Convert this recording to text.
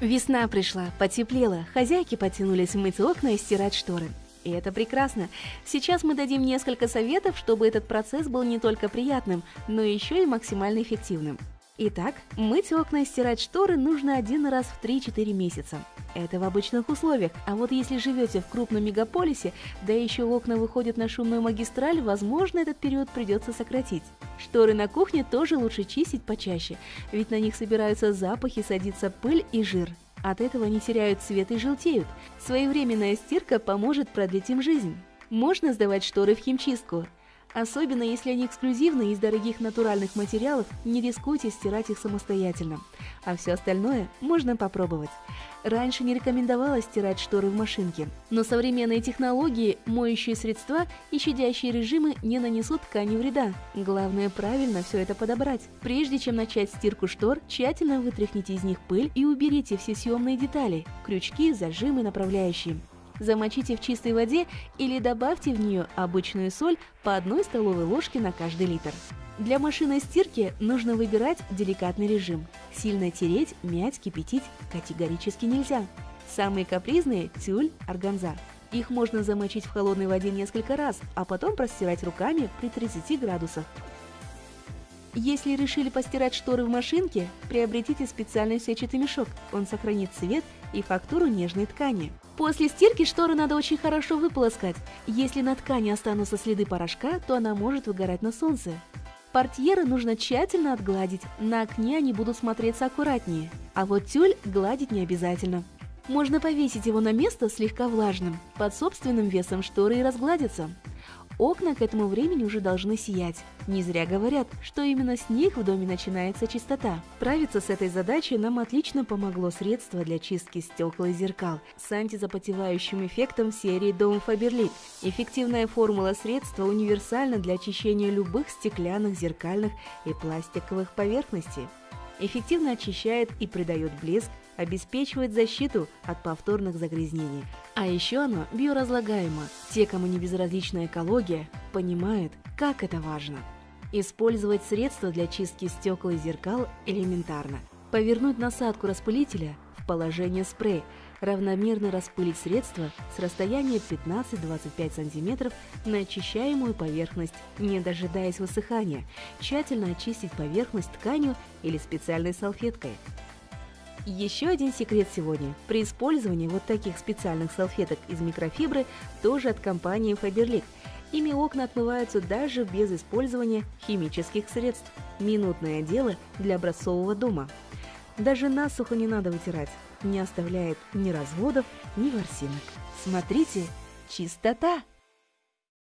Весна пришла, потеплело, хозяйки потянулись мыть окна и стирать шторы. И это прекрасно. Сейчас мы дадим несколько советов, чтобы этот процесс был не только приятным, но еще и максимально эффективным. Итак, мыть окна и стирать шторы нужно один раз в 3-4 месяца. Это в обычных условиях, а вот если живете в крупном мегаполисе, да еще окна выходят на шумную магистраль, возможно, этот период придется сократить. Шторы на кухне тоже лучше чистить почаще, ведь на них собираются запахи, садится пыль и жир. От этого они теряют цвет и желтеют. Своевременная стирка поможет продлить им жизнь. Можно сдавать шторы в химчистку, Особенно если они эксклюзивные из дорогих натуральных материалов, не рискуйте стирать их самостоятельно. А все остальное можно попробовать. Раньше не рекомендовалось стирать шторы в машинке, но современные технологии, моющие средства и щадящие режимы не нанесут ткани вреда. Главное правильно все это подобрать. Прежде чем начать стирку штор, тщательно вытряхните из них пыль и уберите все съемные детали – крючки, зажимы, направляющие замочите в чистой воде или добавьте в нее обычную соль по одной столовой ложке на каждый литр. Для машинной стирки нужно выбирать деликатный режим. Сильно тереть, мять, кипятить категорически нельзя. Самые капризные – тюль, органза. Их можно замочить в холодной воде несколько раз, а потом простирать руками при 30 градусах. Если решили постирать шторы в машинке, приобретите специальный сетчатый мешок. Он сохранит цвет и фактуру нежной ткани. После стирки шторы надо очень хорошо выполоскать. Если на ткани останутся следы порошка, то она может выгорать на солнце. Портьеры нужно тщательно отгладить, на окне они будут смотреться аккуратнее. А вот тюль гладить не обязательно. Можно повесить его на место слегка влажным, под собственным весом шторы и разгладятся. Окна к этому времени уже должны сиять. Не зря говорят, что именно с них в доме начинается чистота. Справиться с этой задачей нам отлично помогло средство для чистки стекол и зеркал с антизапотевающим эффектом серии Dome Faberlic. Эффективная формула средства универсальна для очищения любых стеклянных, зеркальных и пластиковых поверхностей эффективно очищает и придает блеск, обеспечивает защиту от повторных загрязнений. А еще оно биоразлагаемо. Те, кому не безразлична экология, понимают, как это важно. Использовать средства для чистки стекол и зеркал элементарно. Повернуть насадку распылителя в положение спрей – равномерно распылить средство с расстояния 15-25 см на очищаемую поверхность, не дожидаясь высыхания, тщательно очистить поверхность тканью или специальной салфеткой. Еще один секрет сегодня. При использовании вот таких специальных салфеток из микрофибры тоже от компании Faberlic. Ими окна отмываются даже без использования химических средств. Минутное дело для образцового дома. Даже насухо не надо вытирать не оставляет ни разводов, ни ворсинок. Смотрите, чистота!